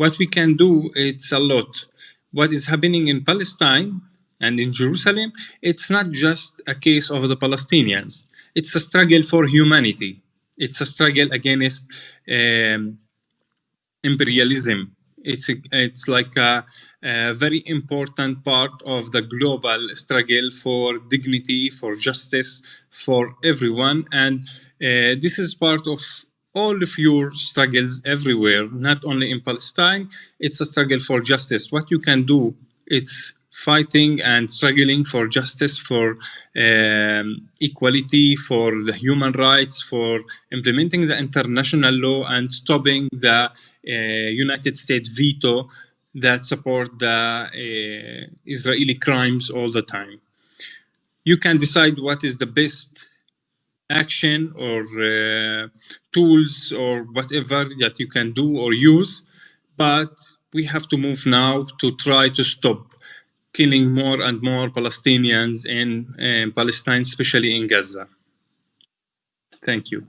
What we can do, it's a lot. What is happening in Palestine and in Jerusalem, it's not just a case of the Palestinians. It's a struggle for humanity. It's a struggle against um, imperialism. It's a, it's like a, a, very important part of the global struggle for dignity, for justice, for everyone. And uh, this is part of all of your struggles everywhere, not only in Palestine. It's a struggle for justice. What you can do, it's fighting and struggling for justice, for um, equality, for the human rights, for implementing the international law and stopping the uh, United States veto that support the uh, Israeli crimes all the time. You can decide what is the best action or uh, tools or whatever that you can do or use, but we have to move now to try to stop killing more and more Palestinians in, in Palestine, especially in Gaza. Thank you.